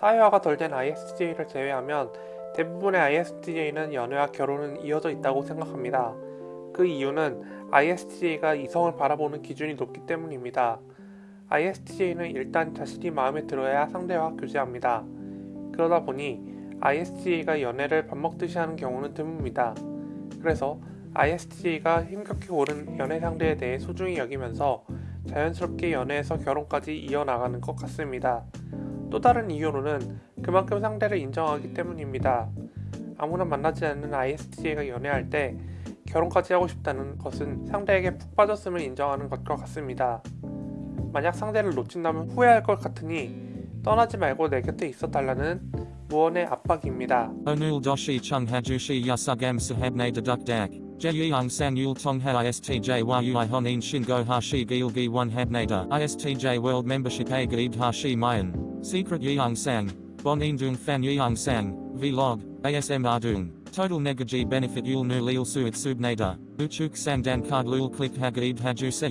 사회화가 덜 된 ISTJ를 제외하면 대부분의 ISTJ는 연애와 결혼은 이어져 있다고 생각합니다. 그 이유는 ISTJ가 이성을 바라보는 기준이 높기 때문입니다. ISTJ는 일단 자신이 마음에 들어야 상대와 교제합니다. 그러다 보니 ISTJ가 연애를 밥 먹듯이 하는 경우는 드뭅니다. 그래서 ISTJ가 힘겹게 고른 연애 상대에 대해 소중히 여기면서 자연스럽게 연애에서 결혼까지 이어나가는 것 같습니다. 또 다른 이유로는 그만큼 상대를 인정하기 때문입니다. 아무나 만나지 않는 ISTJ가 연애할 때 결혼까지 하고 싶다는 것은 상대에게 푹 빠졌음을 인정하는 것과 같습니다. 만약 상대를 놓친다면 후회할 것 같으니 떠나지 말고 내 곁에 있어 달라는 무언의 압박입니다. Doshi chung hajushi yasugam sahabne deduk dak. Jeyang sang yul tongha ISTJ a gaid hashi mayan. Secret yang sang. Bon indung fan yang sang. Vlog. ASM ardung. Total negaji benefit yul nu lil suit subnada. Uchuk sang dan card lul click hagaid haju se.